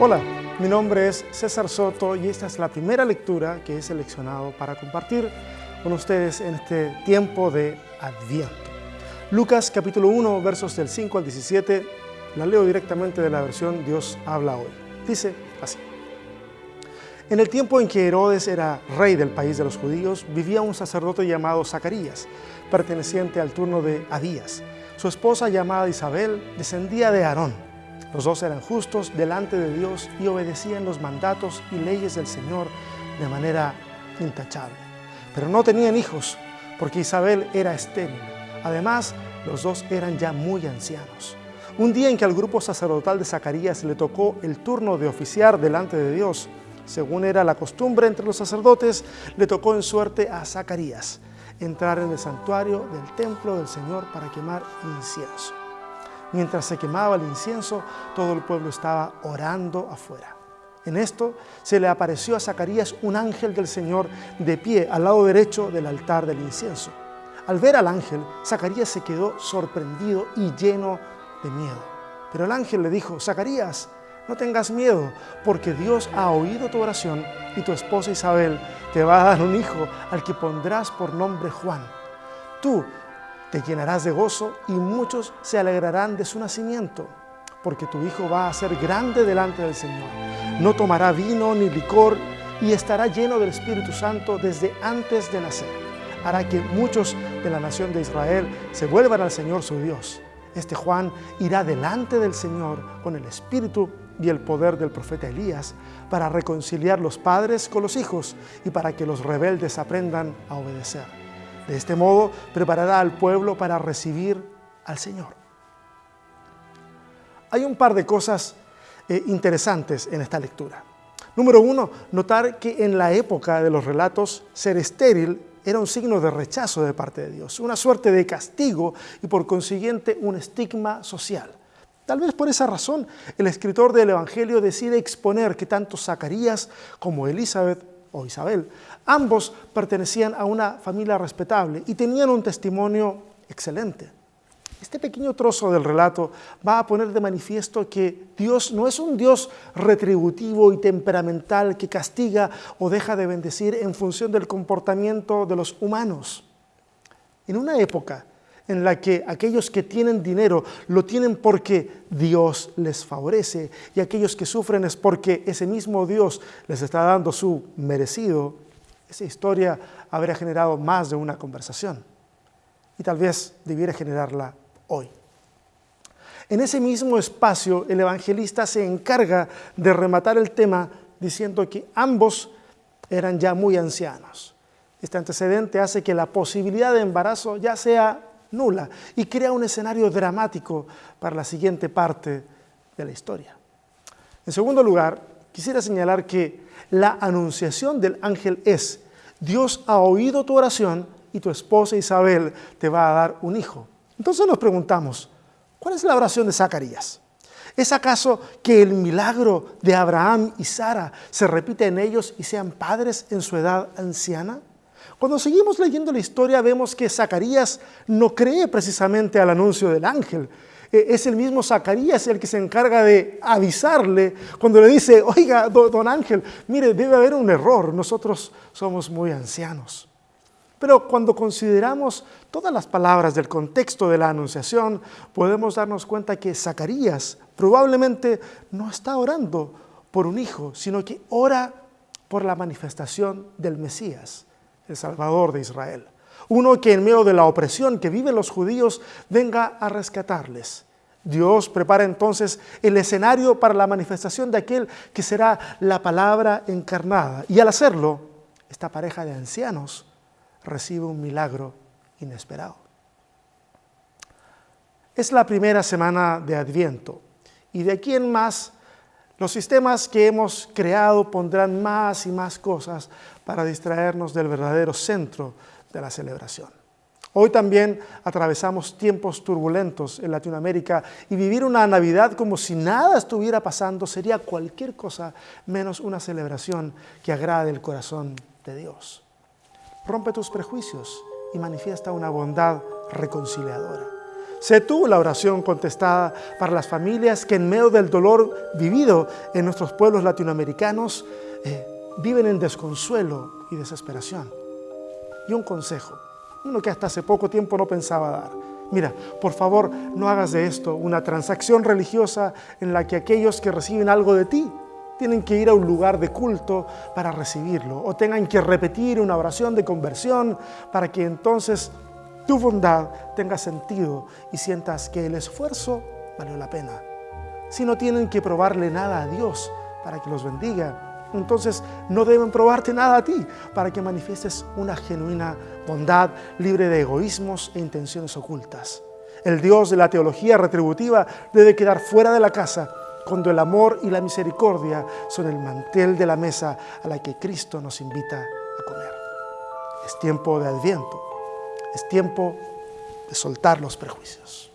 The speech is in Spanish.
Hola, mi nombre es César Soto y esta es la primera lectura que he seleccionado para compartir con ustedes en este tiempo de Adviento. Lucas capítulo 1 versos del 5 al 17, la leo directamente de la versión Dios habla hoy. Dice así. En el tiempo en que Herodes era rey del país de los judíos, vivía un sacerdote llamado Zacarías, perteneciente al turno de Abías. Su esposa llamada Isabel descendía de Aarón. Los dos eran justos delante de Dios y obedecían los mandatos y leyes del Señor de manera intachable. Pero no tenían hijos, porque Isabel era estéril. Además, los dos eran ya muy ancianos. Un día en que al grupo sacerdotal de Zacarías le tocó el turno de oficiar delante de Dios, según era la costumbre entre los sacerdotes, le tocó en suerte a Zacarías entrar en el santuario del templo del Señor para quemar incienso. Mientras se quemaba el incienso, todo el pueblo estaba orando afuera. En esto se le apareció a Zacarías un ángel del Señor de pie al lado derecho del altar del incienso. Al ver al ángel, Zacarías se quedó sorprendido y lleno de miedo. Pero el ángel le dijo, Zacarías, no tengas miedo, porque Dios ha oído tu oración y tu esposa Isabel te va a dar un hijo al que pondrás por nombre Juan. Tú te llenarás de gozo y muchos se alegrarán de su nacimiento, porque tu hijo va a ser grande delante del Señor. No tomará vino ni licor y estará lleno del Espíritu Santo desde antes de nacer. Hará que muchos de la nación de Israel se vuelvan al Señor su Dios. Este Juan irá delante del Señor con el Espíritu y el poder del profeta Elías para reconciliar los padres con los hijos y para que los rebeldes aprendan a obedecer. De este modo preparará al pueblo para recibir al Señor. Hay un par de cosas eh, interesantes en esta lectura. Número uno, notar que en la época de los relatos ser estéril era un signo de rechazo de parte de Dios, una suerte de castigo y por consiguiente un estigma social. Tal vez por esa razón el escritor del Evangelio decide exponer que tanto Zacarías como Elizabeth o Isabel, ambos pertenecían a una familia respetable y tenían un testimonio excelente. Este pequeño trozo del relato va a poner de manifiesto que Dios no es un Dios retributivo y temperamental que castiga o deja de bendecir en función del comportamiento de los humanos. En una época en la que aquellos que tienen dinero lo tienen porque Dios les favorece y aquellos que sufren es porque ese mismo Dios les está dando su merecido, esa historia habría generado más de una conversación y tal vez debiera generarla hoy. En ese mismo espacio el evangelista se encarga de rematar el tema diciendo que ambos eran ya muy ancianos. Este antecedente hace que la posibilidad de embarazo ya sea nula y crea un escenario dramático para la siguiente parte de la historia. En segundo lugar, quisiera señalar que la anunciación del ángel es, Dios ha oído tu oración y tu esposa Isabel te va a dar un hijo. Entonces nos preguntamos, ¿cuál es la oración de Zacarías? ¿Es acaso que el milagro de Abraham y Sara se repite en ellos y sean padres en su edad anciana? Cuando seguimos leyendo la historia vemos que Zacarías no cree precisamente al anuncio del ángel. E, es el mismo Zacarías el que se encarga de avisarle cuando le dice, oiga, don Ángel, mire, debe haber un error, nosotros somos muy ancianos. Pero cuando consideramos todas las palabras del contexto de la anunciación, podemos darnos cuenta que Zacarías probablemente no está orando por un hijo, sino que ora por la manifestación del Mesías el Salvador de Israel. Uno que en medio de la opresión que viven los judíos venga a rescatarles. Dios prepara entonces el escenario para la manifestación de aquel que será la palabra encarnada. Y al hacerlo, esta pareja de ancianos recibe un milagro inesperado. Es la primera semana de Adviento y de aquí en más los sistemas que hemos creado pondrán más y más cosas para distraernos del verdadero centro de la celebración. Hoy también atravesamos tiempos turbulentos en Latinoamérica y vivir una Navidad como si nada estuviera pasando sería cualquier cosa menos una celebración que agrade el corazón de Dios. Rompe tus prejuicios y manifiesta una bondad reconciliadora. Sé tú la oración contestada para las familias que en medio del dolor vivido en nuestros pueblos latinoamericanos eh, viven en desconsuelo y desesperación. Y un consejo, uno que hasta hace poco tiempo no pensaba dar. Mira, por favor, no hagas de esto una transacción religiosa en la que aquellos que reciben algo de ti tienen que ir a un lugar de culto para recibirlo o tengan que repetir una oración de conversión para que entonces tu bondad tenga sentido y sientas que el esfuerzo valió la pena. Si no tienen que probarle nada a Dios para que los bendiga, entonces no deben probarte nada a ti para que manifiestes una genuina bondad libre de egoísmos e intenciones ocultas. El Dios de la teología retributiva debe quedar fuera de la casa cuando el amor y la misericordia son el mantel de la mesa a la que Cristo nos invita a comer. Es tiempo de adviento, es tiempo de soltar los prejuicios.